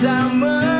bersama